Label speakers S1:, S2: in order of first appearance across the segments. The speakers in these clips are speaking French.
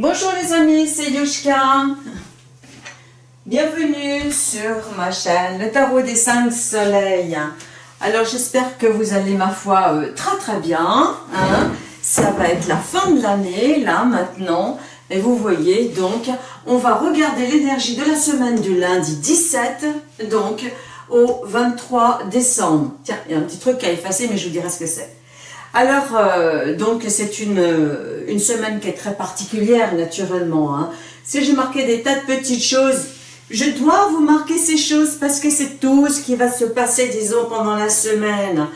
S1: Bonjour les amis, c'est Yushka. Bienvenue sur ma chaîne, le tarot des 5 soleils. Alors j'espère que vous allez, ma foi, euh, très très bien. Hein. Ça va être la fin de l'année, là, maintenant. Et vous voyez, donc, on va regarder l'énergie de la semaine du lundi 17, donc, au 23 décembre. Tiens, il y a un petit truc à effacer, mais je vous dirai ce que c'est. Alors, euh, donc, c'est une, une semaine qui est très particulière, naturellement. Hein. Si j'ai marqué des tas de petites choses, je dois vous marquer ces choses parce que c'est tout ce qui va se passer, disons, pendant la semaine.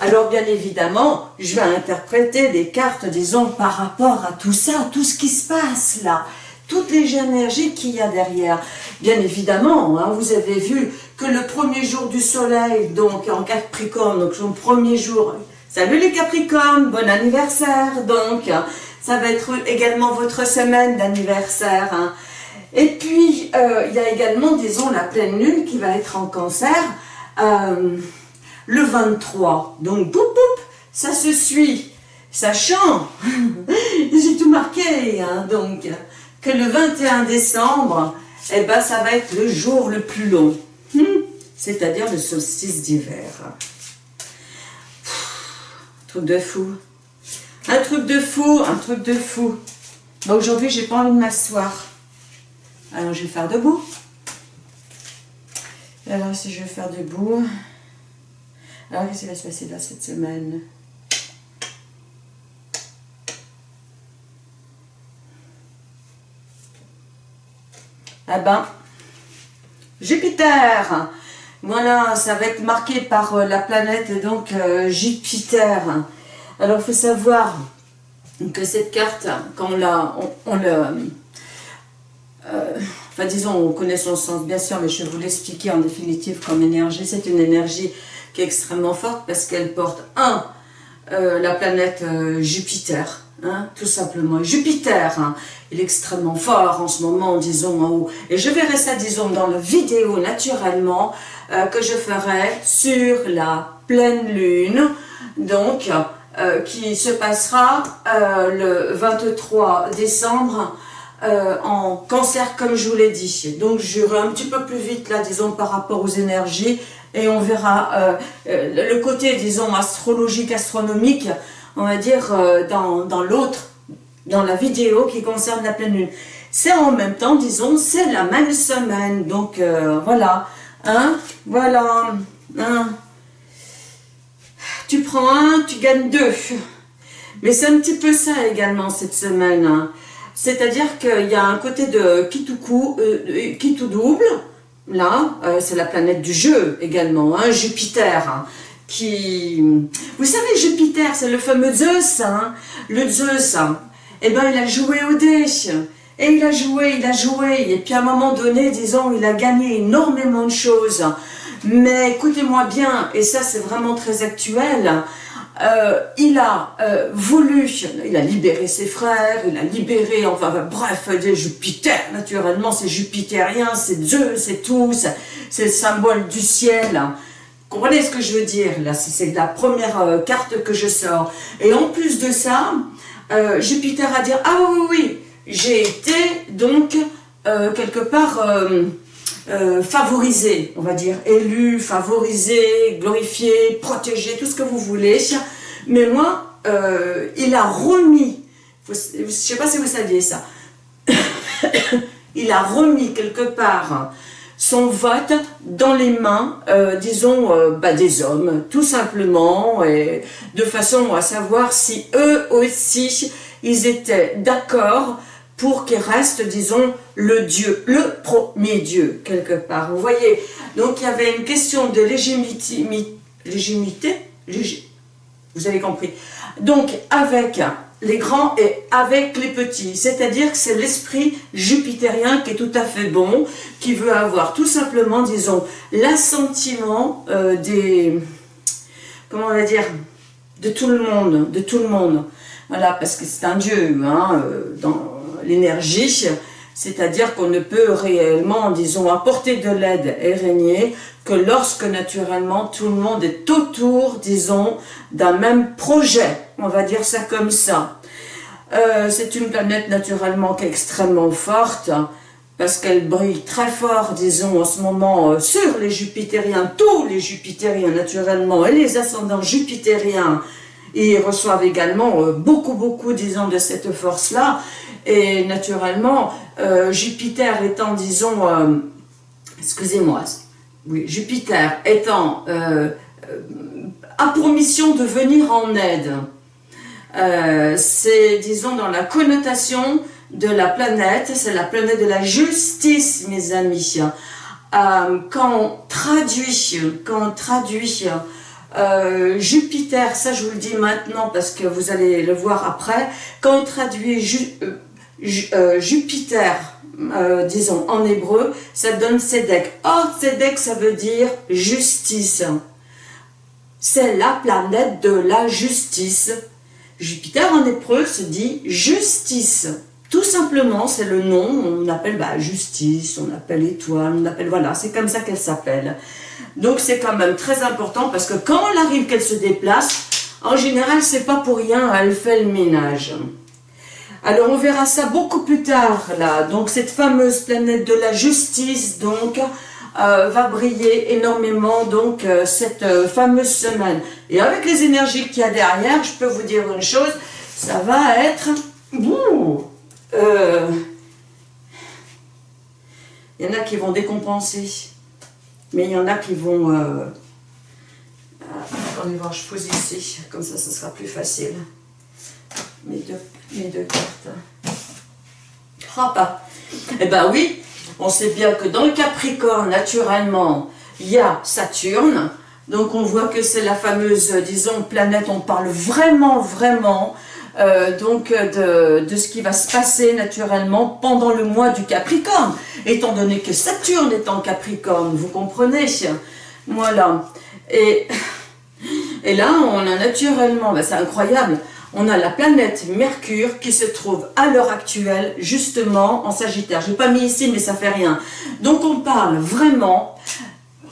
S1: Alors, bien évidemment, je vais interpréter des cartes, disons, par rapport à tout ça, tout ce qui se passe là toutes les énergies qu'il y a derrière. Bien évidemment, hein, vous avez vu que le premier jour du soleil, donc en Capricorne, donc son premier jour, Salut les Capricornes, bon anniversaire donc. Ça va être également votre semaine d'anniversaire. Hein. Et puis, euh, il y a également, disons, la pleine lune qui va être en cancer euh, le 23. Donc, boum, boum, ça se suit. Sachant, j'ai tout marqué, hein, donc, que le 21 décembre, eh ben, ça va être le jour le plus long. Hmm, c'est-à-dire le solstice d'hiver truc de fou. Un truc de fou, un truc de fou. Aujourd'hui, j'ai pas envie de m'asseoir. Alors, je vais faire debout. Alors, si je vais faire debout... Alors, qu'est-ce qui va se passer là cette semaine? Ah ben, Jupiter voilà, ça va être marqué par euh, la planète donc euh, Jupiter. Alors, il faut savoir que cette carte, quand on la... On, euh, enfin, disons, on connaît son sens, bien sûr, mais je vais vous l'expliquer en définitive comme énergie. C'est une énergie qui est extrêmement forte parce qu'elle porte, un, la planète Jupiter, Hein, tout simplement. Jupiter, hein, il est extrêmement fort en ce moment, disons, en haut. Et je verrai ça, disons, dans la vidéo, naturellement, euh, que je ferai sur la pleine lune, donc, euh, qui se passera euh, le 23 décembre en cancer, comme je vous l'ai dit. Donc, j'irai un petit peu plus vite, là, disons, par rapport aux énergies, et on verra le côté, disons, astrologique, astronomique, on va dire, euh, dans, dans l'autre, dans la vidéo qui concerne la pleine lune. C'est en même temps, disons, c'est la même semaine. Donc, euh, voilà. Hein Voilà. Hein tu prends un, tu gagnes deux. Mais c'est un petit peu ça également cette semaine. Hein. C'est-à-dire qu'il y a un côté de qui euh, tout double. Là, c'est la planète du jeu également, hein, Jupiter. Hein qui... Vous savez, Jupiter, c'est le fameux Zeus, hein le Zeus, hein. eh ben, il a joué au dé, et il a joué, il a joué, et puis à un moment donné, disons, il a gagné énormément de choses. Mais écoutez-moi bien, et ça c'est vraiment très actuel, euh, il a euh, voulu, il a libéré ses frères, il a libéré, enfin bref, Jupiter, naturellement c'est jupitérien, c'est Zeus, c'est tout, c'est le symbole du ciel comprenez ce que je veux dire Là, c'est la première euh, carte que je sors. Et en plus de ça, euh, Jupiter a dit « Ah oui, oui, oui, j'ai été donc euh, quelque part favorisé, on va dire, élu, favorisé, glorifié, protégé, tout ce que vous voulez. Mais moi, il a remis, je ne sais pas si vous saviez ça, il a remis quelque part son vote dans les mains, euh, disons, euh, bah, des hommes, tout simplement, et de façon à savoir si eux aussi, ils étaient d'accord pour qu'il reste, disons, le Dieu, le premier Dieu, quelque part. Vous voyez Donc, il y avait une question de légitimité, légitimité, vous avez compris. Donc, avec les grands et avec les petits. C'est-à-dire que c'est l'esprit jupitérien qui est tout à fait bon, qui veut avoir tout simplement, disons, l'assentiment euh, des... Comment on va dire De tout le monde, de tout le monde. Voilà, parce que c'est un dieu, hein, euh, dans l'énergie, c'est-à-dire qu'on ne peut réellement, disons, apporter de l'aide et régner que lorsque naturellement tout le monde est autour, disons, d'un même projet, on va dire ça comme ça. Euh, c'est une planète naturellement qui est extrêmement forte, parce qu'elle brille très fort, disons, en ce moment, euh, sur les jupitériens, tous les jupitériens naturellement, et les ascendants jupitériens, ils reçoivent également euh, beaucoup, beaucoup, disons, de cette force-là, et naturellement, Jupiter étant, disons, excusez-moi, oui, Jupiter étant, a pour mission de venir en aide, c'est, disons, dans la connotation de la planète, c'est la planète de la justice, mes amis. Euh, quand on traduit, quand traduit euh, Jupiter, ça je vous le dis maintenant parce que vous allez le voir après, quand on traduit euh, Jupiter, disons en hébreu, ça donne Sedek. Or, Sedek, ça veut dire justice. C'est la planète de la justice. Jupiter en hébreu se dit justice. Tout simplement, c'est le nom, on appelle bah, justice, on appelle étoile, on appelle, voilà, c'est comme ça qu'elle s'appelle. Donc c'est quand même très important parce que quand elle arrive qu'elle se déplace, en général, c'est pas pour rien, elle fait le ménage. Alors on verra ça beaucoup plus tard, là. Donc cette fameuse planète de la justice, donc, euh, va briller énormément, donc, euh, cette euh, fameuse semaine. Et avec les énergies qu'il y a derrière, je peux vous dire une chose, ça va être... Il y en a qui vont décompenser, mais il y en a qui vont... Attendez voir, je pose ici, comme ça, ce sera plus facile. Mes deux, mes deux cartes. Ah bah, eh ben oui, on sait bien que dans le Capricorne, naturellement, il y a Saturne, donc on voit que c'est la fameuse, disons, planète, on parle vraiment, vraiment euh, donc de, ce qui va se passer naturellement pendant le mois du Capricorne, étant donné que Saturne est en Capricorne, vous comprenez? Voilà. Et, et là, on a naturellement, ben c'est incroyable, on a la planète Mercure qui se trouve à l'heure actuelle justement en Sagittaire. Je n'ai pas mis ici, mais ça fait rien. Donc on parle vraiment,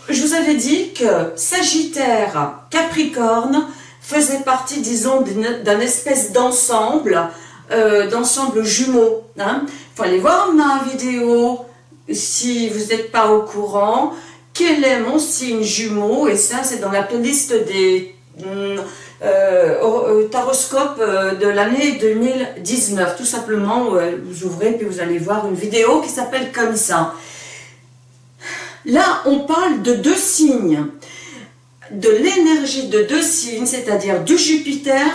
S1: je vous avais dit que Sagittaire, Capricorne, faisait partie, disons, d'un espèce d'ensemble, euh, d'ensemble jumeau. Il hein. faut aller voir ma vidéo si vous n'êtes pas au courant. Quel est mon signe jumeau? Et ça, c'est dans la playlist des mm, euh, euh, taroscopes de l'année 2019. Tout simplement, vous ouvrez puis vous allez voir une vidéo qui s'appelle comme ça. Là, on parle de deux signes de l'énergie de deux signes, c'est-à-dire du Jupiter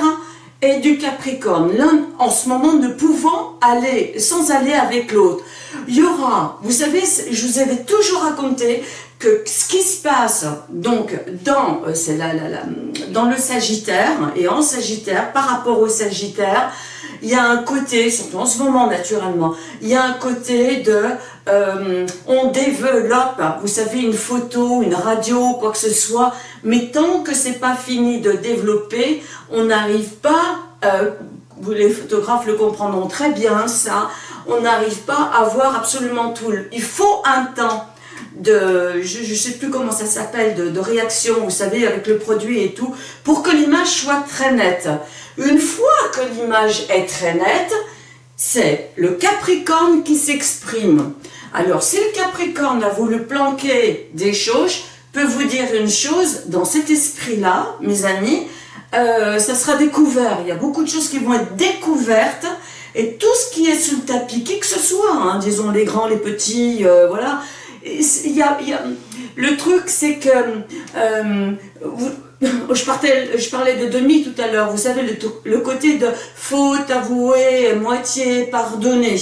S1: et du Capricorne, l'un en ce moment ne pouvant aller sans aller avec l'autre. Il y aura, vous savez, je vous avais toujours raconté que ce qui se passe donc dans, euh, c'est là, dans le Sagittaire et en Sagittaire par rapport au Sagittaire, il y a un côté, surtout en ce moment naturellement, il y a un côté de euh, on développe, vous savez, une photo, une radio, quoi que ce soit, mais tant que c'est pas fini de développer, on n'arrive pas, euh, les photographes le comprendront très bien ça, on n'arrive pas à voir absolument tout. Il faut un temps de, je ne sais plus comment ça s'appelle, de, de, réaction, vous savez, avec le produit et tout, pour que l'image soit très nette. Une fois que l'image est très nette, c'est le Capricorne qui s'exprime. Alors, si le Capricorne a voulu planquer des choses, peut vous dire une chose, dans cet esprit-là, mes amis, euh, ça sera découvert. Il y a beaucoup de choses qui vont être découvertes, et tout ce qui est sous le tapis, qui que ce soit, hein, disons les grands, les petits, euh, voilà, il y a, le truc c'est que, euh, je, parlais de demi tout à l'heure, vous savez, le, côté de faute avouée, moitié pardonnée,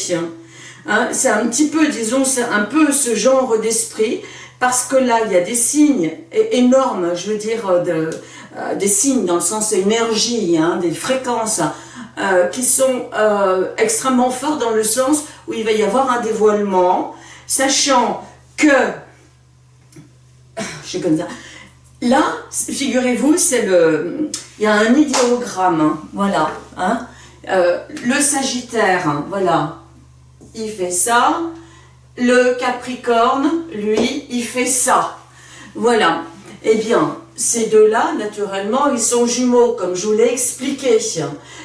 S1: hein, c'est un petit peu, disons, c'est un peu ce genre d'esprit, parce que là, il y a des signes énormes, je veux dire, de, euh, des signes dans le sens énergie, hein, des fréquences, euh, qui sont euh, extrêmement forts dans le sens où il va y avoir un dévoilement, sachant que, je sais comme ça, là, figurez-vous, c'est le, il y a un idéogramme, hein, voilà, hein, le Sagittaire, hein, voilà, il fait ça, le Capricorne, lui, il fait ça. Voilà. Eh bien, ces deux-là, naturellement, ils sont jumeaux, comme je vous l'ai expliqué.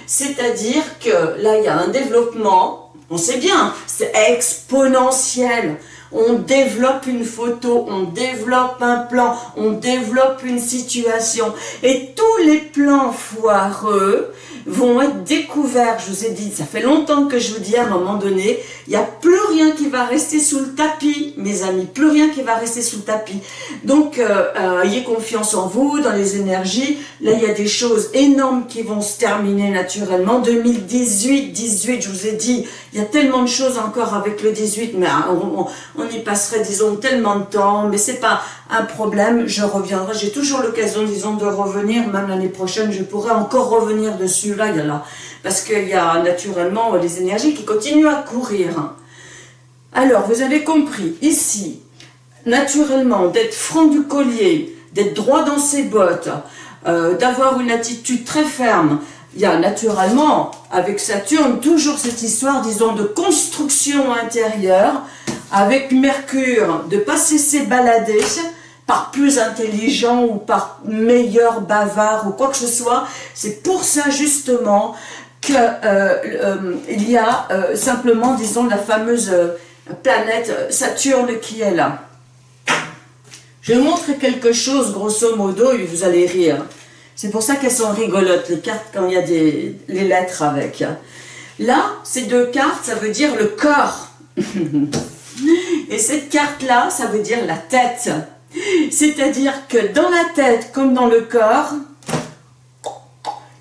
S1: C'est-à-dire que là, il y a un développement, on sait bien, c'est exponentiel. On développe une photo, on développe un plan, on développe une situation. Et tous les plans foireux, vont être découverts. Je vous ai dit, ça fait longtemps que je vous dis à un moment donné, il n'y a plus rien qui va rester sous le tapis, mes amis, plus rien qui va rester sous le tapis. Donc, euh, euh, ayez confiance en vous, dans les énergies. Là, il y a des choses énormes qui vont se terminer naturellement. 2018, 18, je vous ai dit, il y a tellement de choses encore avec le 18, mais hein, on, y passerait, disons, tellement de temps, mais c'est pas un problème, je reviendrai. J'ai toujours l'occasion, disons, de revenir, même l'année prochaine, je pourrais encore revenir dessus, là, il y a là. Parce qu'il y a naturellement les énergies qui continuent à courir. Alors, vous avez compris, ici, naturellement, d'être franc du collier, d'être droit dans ses bottes, euh, d'avoir une attitude très ferme, il y a naturellement, avec Saturne, toujours cette histoire, disons, de construction intérieure, avec Mercure, de pas cesser balader, par plus intelligent ou par meilleur bavard ou quoi que ce soit. C'est pour ça justement qu'il euh, euh, y a euh, simplement, disons, la fameuse planète Saturne qui est là. Je montrer quelque chose, grosso modo, et vous allez rire. C'est pour ça qu'elles sont rigolotes, les cartes, quand il y a des, les lettres avec. Là, ces deux cartes, ça veut dire le corps. et cette carte-là, ça veut dire la tête. C'est-à-dire que dans la tête comme dans le corps,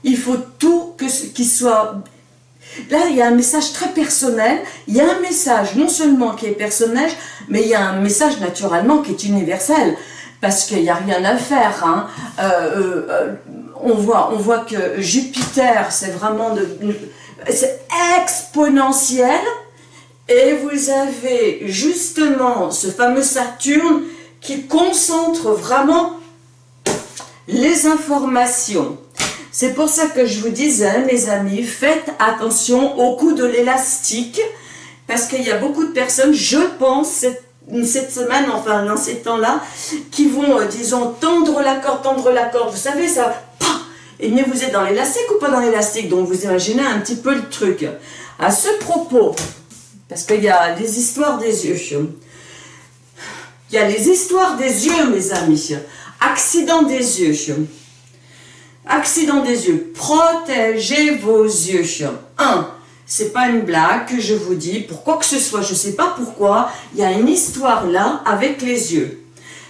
S1: il faut tout qui soit... Là, il y a un message très personnel. Il y a un message non seulement qui est personnel, mais il y a un message naturellement qui est universel. Parce qu'il n'y a rien à faire. Hein. Euh, euh, on, voit, on voit que Jupiter, c'est vraiment... C'est exponentiel. Et vous avez justement ce fameux Saturne qui concentre vraiment les informations. C'est pour ça que je vous disais, mes amis, faites attention au coup de l'élastique, parce qu'il y a beaucoup de personnes, je pense, cette, semaine, enfin dans ces temps-là, qui vont, euh, disons, tendre la corde, tendre la corde. Vous savez, ça, et bien vous êtes dans l'élastique ou pas dans l'élastique? Donc vous imaginez un petit peu le truc. À ce propos, parce qu'il y a des histoires des yeux, il y a les histoires des yeux, mes amis. Accident des yeux. Accident des yeux. Protégez vos yeux. Un, c'est pas une blague que je vous dis, pour quoi que ce soit, je ne sais pas pourquoi, il y a une histoire là avec les yeux.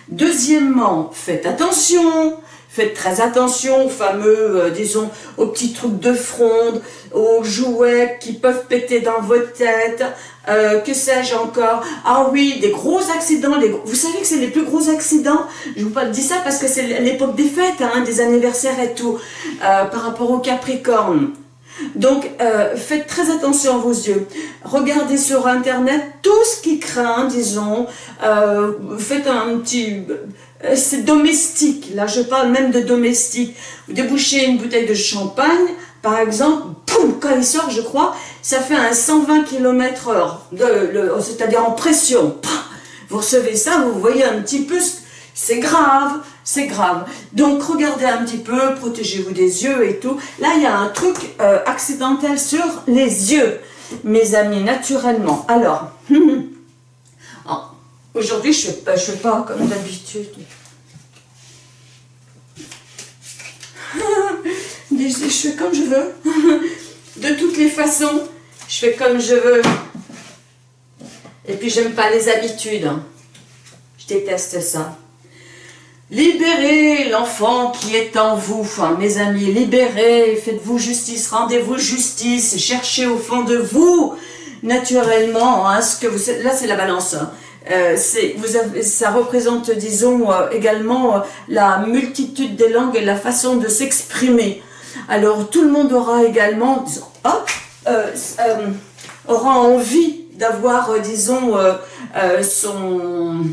S1: Deuxièmement, faites attention, Faites très attention aux fameux, euh, disons, aux petits trucs de fronde, aux jouets qui peuvent péter dans votre tête, euh, que sais-je encore. Ah oui, des gros accidents. Vous savez que c'est les plus gros accidents? Je vous dis ça parce que c'est l'époque des fêtes, hein, des anniversaires et tout, euh, par rapport au Capricorne. Donc, faites très attention à vos yeux. Regardez sur Internet tout ce qui craint, disons. faites un petit c'est domestique, là je parle même de domestique. Vous débouchez une bouteille de champagne, par exemple, poum, quand il sort, je crois, ça fait un 120 km heure, c'est-à-dire en pression. Vous recevez ça, vous voyez un petit peu, c'est grave, c'est grave. Donc regardez un petit peu, protégez-vous des yeux et tout. Là, il y a un truc euh, accidentel sur les yeux, mes amis, naturellement. Alors, Aujourd'hui, je ne fais, fais, pas comme d'habitude. je fais comme je veux. De toutes les façons, je fais comme je veux. Et puis, j'aime pas les habitudes. Je déteste ça. Libérez l'enfant qui est en vous, enfin, mes amis, libérez, faites-vous justice, rendez-vous justice, cherchez au fond de vous, naturellement, hein, ce que vous... Là, c'est la balance. Hein. Euh, vous avez, ça représente, disons, euh, également euh, la multitude des langues et la façon de s'exprimer. Alors, tout le monde aura également, disons, aura envie d'avoir, disons, son...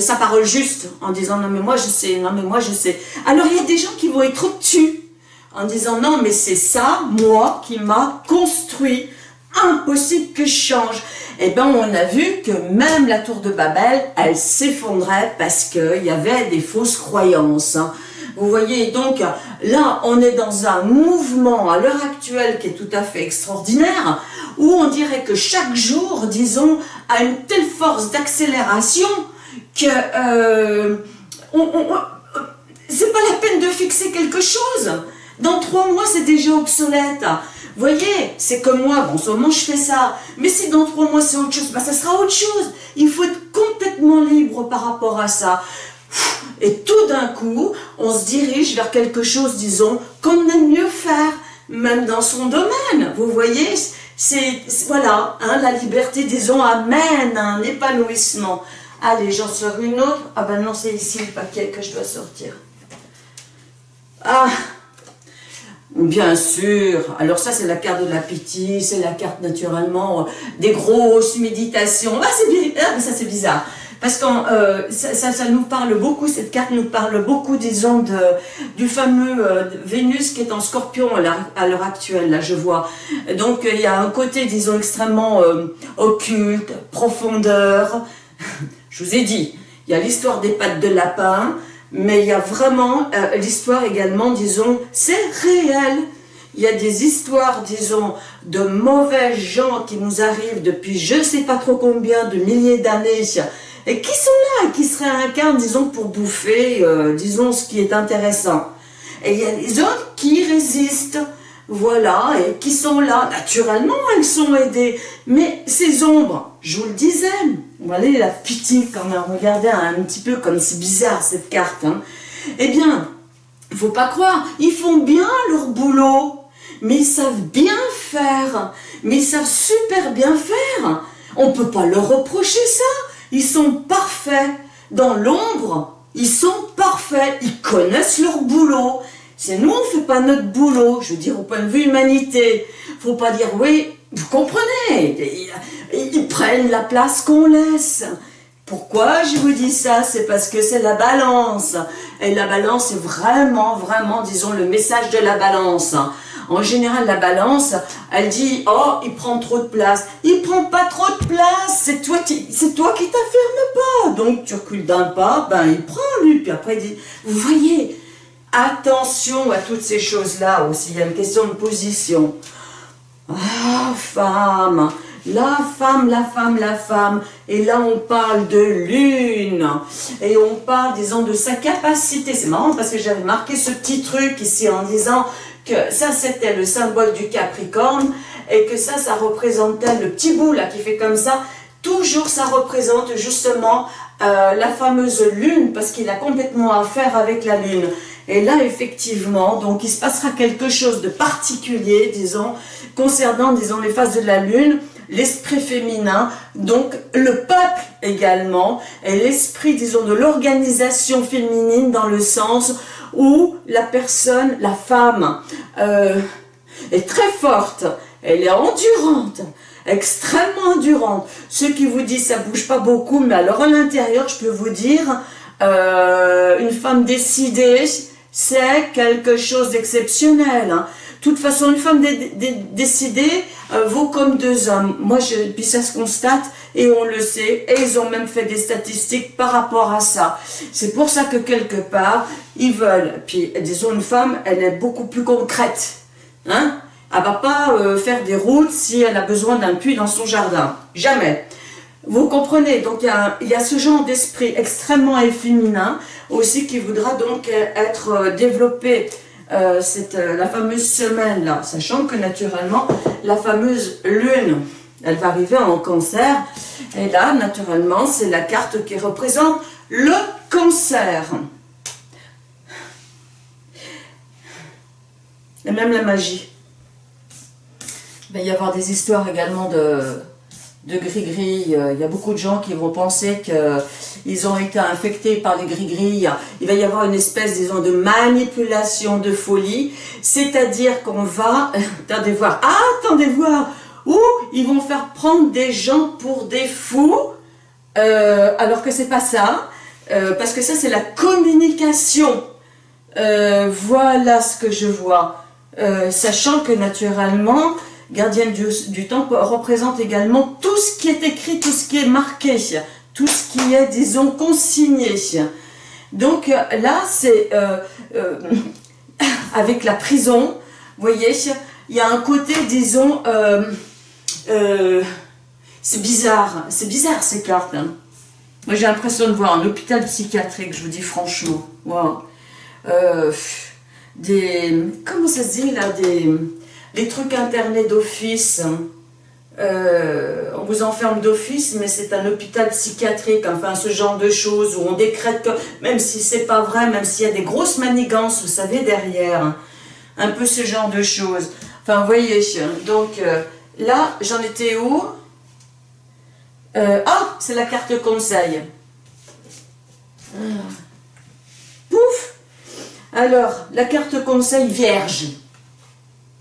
S1: sa parole juste, en disant « non mais moi je sais, non mais moi je sais ». Alors il y a des gens qui vont être au-dessus, en disant « non mais c'est ça, moi, qui m'a construit, impossible que je change. Eh ben, on a vu que même la tour de Babel, elle s'effondrait parce qu'il y avait des fausses croyances. Hein. Vous voyez, donc là, on est dans un mouvement à l'heure actuelle qui est tout à fait extraordinaire, où on dirait que chaque jour, disons, a une telle force d'accélération que euh, c'est pas la peine de fixer quelque chose. Dans trois mois, c'est déjà obsolète. Voyez, c'est comme moi, bon, en je fais ça, mais si dans trois mois c'est autre chose, bah, ça sera autre chose. Il faut être complètement libre par rapport à ça. Et tout d'un coup, on se dirige vers quelque chose, disons, qu'on aime mieux faire, même dans son domaine. Vous voyez, c'est, voilà, hein, la liberté, disons, amène un épanouissement. Allez, j'en sors une autre. Ah ben non, c'est ici le paquet que je dois sortir. Ah Bien sûr. Alors ça, c'est la carte de l'appétit, c'est la carte naturellement des grosses méditations. Ah, c'est ah, ça c'est bizarre. Parce que euh, ça, nous parle beaucoup, cette carte nous parle beaucoup, disons, de, du fameux euh, Vénus qui est en scorpion à l'heure actuelle, là je vois. Donc il y a un côté, disons, extrêmement euh, occulte, profondeur. je vous ai dit, il y a l'histoire des pattes de lapin, mais il y a vraiment l'histoire également, disons, c'est réel. Il y a des histoires, disons, de mauvais gens qui nous arrivent depuis je ne sais pas trop combien de milliers d'années et qui sont là, qui se réincarnent, disons, pour bouffer, euh, disons, ce qui est intéressant. Et il y a les autres qui résistent, voilà, et qui sont là? Naturellement, elles sont aidées. Mais ces ombres, je vous le disais, voilà la pitié quand même, regardez un petit peu comme c'est bizarre cette carte. Hein. Eh bien, faut pas croire, ils font bien leur boulot, mais ils savent bien faire, mais ils savent super bien faire. On peut pas leur reprocher ça. Ils sont parfaits. Dans l'ombre, ils sont parfaits. Ils connaissent leur boulot. C'est nous, on ne fait pas notre boulot. Je veux dire, au point de vue humanité. faut pas dire, oui, vous comprenez. Ils, prennent la place qu'on laisse. Pourquoi je vous dis ça? C'est parce que c'est la balance. Et la balance est vraiment, vraiment, disons, le message de la balance. En général, la balance, elle dit « Oh, il prend trop de place. » Il prend pas trop de place, c'est toi qui c'est toi qui t'affirmes pas. Donc, tu recules d'un pas, ben il prend lui. Puis après, il dit « Vous voyez, attention à toutes ces choses-là aussi. Il y a une question de position. Ah, femme la femme, la femme, la femme. Et là, on parle de lune. Et on parle, disons, de sa capacité. C'est marrant parce que j'avais marqué ce petit truc ici en disant que ça c'était le symbole du Capricorne et que ça, ça représentait le petit bout là qui fait comme ça. Toujours ça représente justement euh, la fameuse lune parce qu'il a complètement à faire avec la lune. Et là, effectivement, donc il se passera quelque chose de particulier, disons, concernant, disons, les phases de la lune, l'esprit féminin, donc le peuple également, et l'esprit, disons, de l'organisation féminine dans le sens où la personne, la femme, euh, est très forte, elle est endurante, extrêmement endurante. Ceux qui vous disent ça bouge pas beaucoup, mais alors à l'intérieur, je peux vous dire, euh, une femme décidée, c'est quelque chose d'exceptionnel. Hein. De toute façon, une femme décidée euh, vaut comme deux hommes. Moi, je, puis ça se constate et on le sait. Et ils ont même fait des statistiques par rapport à ça. C'est pour ça que quelque part, ils veulent. Puis, disons, une femme, elle est beaucoup plus concrète. Hein elle va pas euh, faire des routes si elle a besoin d'un puits dans son jardin. Jamais. Vous comprenez, donc il y a, ce genre d'esprit extrêmement féminin aussi qui voudra donc être euh, développé euh, euh, la fameuse semaine-là, sachant que naturellement, la fameuse lune, elle va arriver en cancer, et là, naturellement, c'est la carte qui représente le cancer. Et même la magie. Il va y avoir des histoires également de, de gris-gris. Euh, il y a beaucoup de gens qui vont penser qu'ils ont été infectés par les gris-gris. Il va y avoir une espèce, disons, de manipulation de folie. C'est-à-dire qu'on va... Attendez voir. Ah, attendez voir Ou ils vont faire prendre des gens pour des fous, euh, alors que c'est pas ça. Euh, parce que ça, c'est la communication. voilà ce que je vois. sachant que naturellement, gardienne du, temps, représente également tout ce qui est écrit, tout ce qui est marqué, tout ce qui est, disons, consigné. Donc là, c'est euh, euh, avec la prison, vous voyez, il y a un côté, disons, euh, c'est bizarre, c'est bizarre ces cartes. Hein. Moi j'ai l'impression de voir un hôpital psychiatrique, je vous dis franchement. Wow. des, comment ça se dit là, des, des trucs internés d'office. Euh, on vous enferme d'office, mais c'est un hôpital psychiatrique, enfin ce genre de choses où on décrète que, même si c'est pas vrai, même s'il y a des grosses manigances, vous savez, derrière, un peu ce genre de choses. Enfin, vous voyez, donc euh, là, j'en étais où? Euh, Ah, c'est la carte conseil. Pouf Alors, la carte conseil vierge.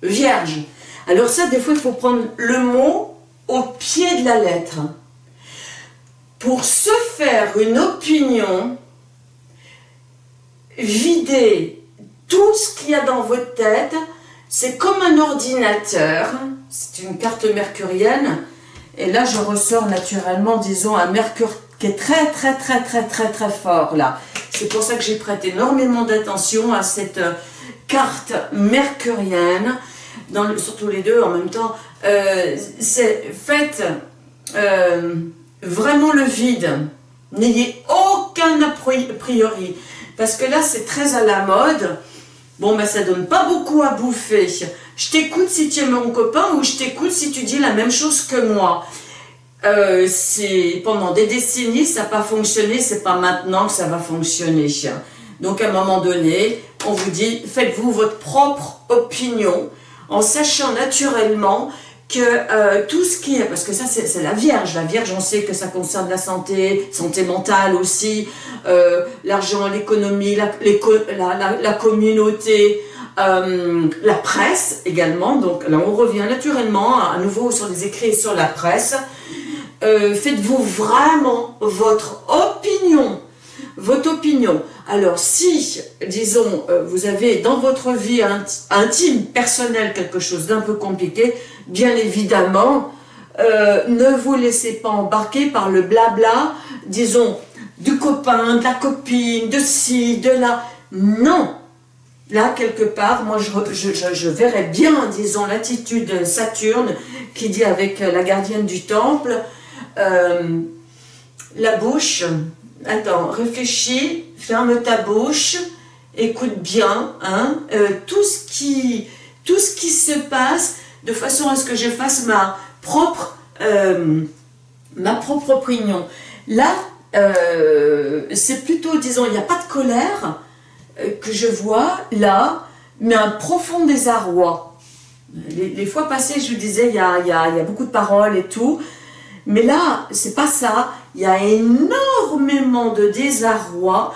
S1: Vierge. Alors ça, des fois, il faut prendre le mot au pied de la lettre. Pour se faire une opinion, vider tout ce qu'il y a dans votre tête, c'est comme un ordinateur, c'est une carte mercurienne, et là je ressors naturellement, disons, un mercure qui est très très très très très très fort là. C'est pour ça que j'ai prêté énormément d'attention à cette carte mercurienne, dans surtout les deux en même temps, euh, c'est faites euh, vraiment le vide. N'ayez aucun a priori. Parce que là, c'est très à la mode. Bon, ben ça donne pas beaucoup à bouffer. Je t'écoute si tu es mon copain ou je t'écoute si tu dis la même chose que moi. Euh, pendant des décennies, ça n'a pas fonctionné, c'est pas maintenant que ça va fonctionner. Donc à un moment donné, on vous dit, faites-vous votre propre opinion, en sachant naturellement que euh, tout ce qui est, parce que ça c'est la Vierge, la Vierge on sait que ça concerne la santé, santé mentale aussi, euh, l'argent, l'économie, la, la, la, communauté, euh, la presse également, donc là on revient naturellement à nouveau sur les écrits sur la presse, faites-vous vraiment votre opinion, votre opinion, alors si, disons, euh, vous avez dans votre vie intime, personnelle, quelque chose d'un peu compliqué, bien évidemment, euh, ne vous laissez pas embarquer par le blabla, disons, du copain, de la copine, de ci, de là. Non Là, quelque part, moi, je, verrais bien, disons, l'attitude Saturne qui dit avec la gardienne du temple, euh, la bouche, attends, réfléchis, ferme ta bouche, écoute bien, hein, euh, tout, ce qui, tout ce qui se passe, de façon à ce que je fasse ma propre, euh, ma propre opinion. Là, euh, c'est plutôt, disons, il n'y a pas de colère que je vois là, mais un profond désarroi. Les, fois passées, je vous disais, il y a, y a beaucoup de paroles et tout, mais là, c'est pas ça. Il y a énormément de désarroi.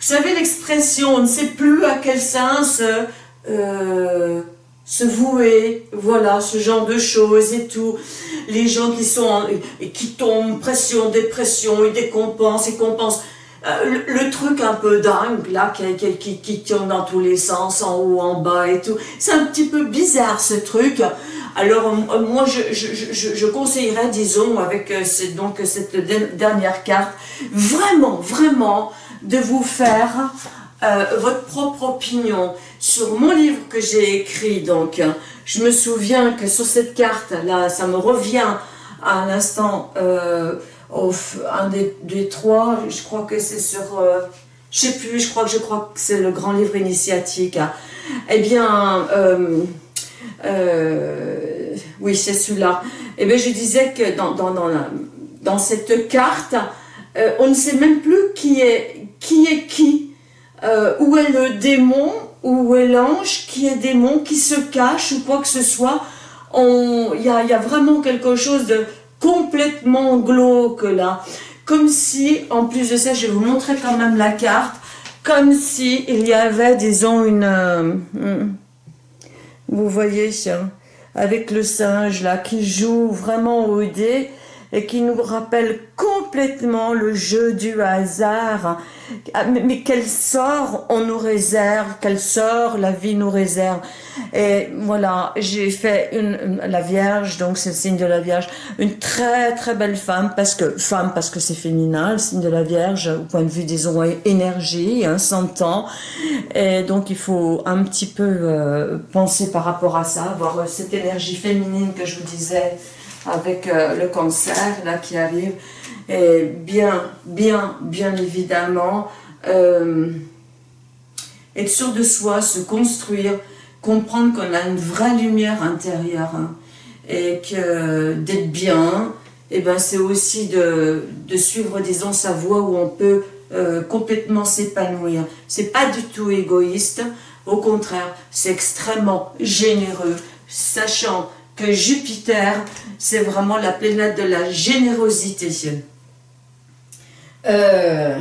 S1: Vous savez l'expression, on ne sait plus à quel sens euh, se vouer, voilà, ce genre de choses et tout. Les gens qui sont, qui tombent, pression, dépression, ils décompensent, ils compensent. Euh, le, truc un peu dingue, là, qui, qui, dans tous les sens, en haut, en bas et tout. C'est un petit peu bizarre, ce truc. Alors, euh, moi, je, conseillerais, disons, avec euh, donc cette dernière carte, vraiment, vraiment, de vous faire votre propre opinion sur mon livre que j'ai écrit. Donc, je me souviens que sur cette carte, là, ça me revient à l'instant un des, trois, je crois que c'est sur, euh, je sais plus, je crois que c'est le grand livre initiatique. Hein. Eh bien, euh, euh, oui, c'est celui-là. Eh bien, je disais que dans cette carte, on ne sait même plus qui est qui, est qui? Où est le démon, où est l'ange, qui est démon, qui se cache ou quoi que ce soit? Il y a, y a vraiment quelque chose de complètement glauque là. Comme si, en plus de ça, je vais vous montrer quand même la carte, comme si il y avait, disons, une... Euh, hmm, vous voyez, avec le singe là, qui joue vraiment au dé, et qui nous rappelle complètement le jeu du hasard. Ah, mais quel sort on nous réserve, quel sort la vie nous réserve. Et voilà, j'ai fait la Vierge, donc c'est le signe de la Vierge, une très très belle femme, parce que femme parce que c'est féminin, le signe de la Vierge, au point de vue, disons, énergie, hein, 100 ans. Et donc il faut un petit peu euh, penser par rapport à ça, avoir euh, cette énergie féminine que je vous disais, avec euh, le cancer là qui arrive. Et bien, bien, bien évidemment, euh, être sûr de soi, se construire, comprendre qu'on a une vraie lumière intérieure hein, et que d'être bien, et eh ben c'est aussi de, de, suivre, disons, sa voie où on peut euh, complètement s'épanouir. C'est pas du tout égoïste, au contraire, c'est extrêmement généreux, sachant Jupiter, c'est vraiment la planète de la générosité. Euh,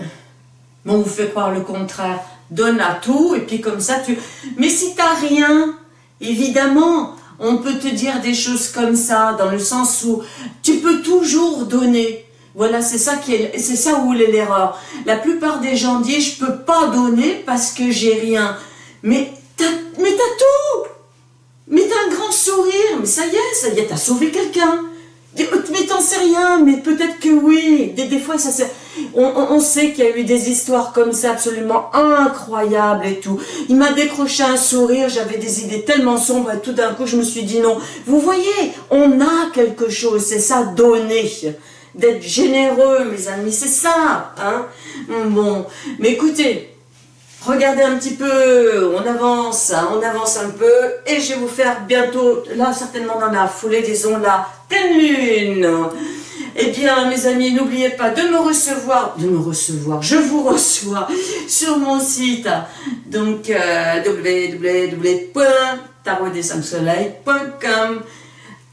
S1: on vous fait croire le contraire. Donne à tout, et puis comme ça, tu... Mais si tu n'as rien, évidemment, on peut te dire des choses comme ça, dans le sens où tu peux toujours donner. Voilà, c'est ça qui est, c'est ça où est l'erreur. La plupart des gens disent, je peux pas donner parce que j'ai rien. Mais t'as, mais t'as tout Mais t'as un grand sourire, mais ça y est, ça y est, t'as sauvé quelqu'un mais t'en sais rien, mais peut-être que oui. Des, fois, ça on, on, sait qu'il y a eu des histoires comme ça absolument incroyables et tout. Il m'a décroché un sourire, j'avais des idées tellement sombres et tout d'un coup, je me suis dit non. Vous voyez, on a quelque chose, c'est ça, donner. D'être généreux, mes amis, c'est ça. Hein bon, mais écoutez, Regardez un petit peu, on avance, hein, on avance un peu, et je vais vous faire bientôt, là certainement dans la foulée, disons la pleine lune. Eh bien, mes amis, n'oubliez pas de me recevoir, de me recevoir, je vous reçois sur mon site, donc euh,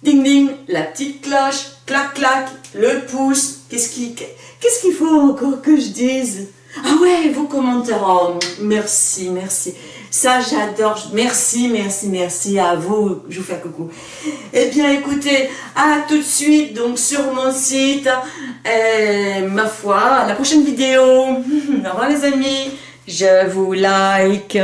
S1: Ding ding, la petite cloche, clac clac, le pouce, qu'est-ce qu'il faut encore que je dise? Ah ouais, vos commentaires, oh, merci, merci. Ça, j'adore. Merci, merci, merci à vous. Je vous fais coucou. Eh bien, écoutez, à tout de suite, donc, sur mon site. ma foi, à la prochaine vidéo. Au revoir, les amis. Je vous like.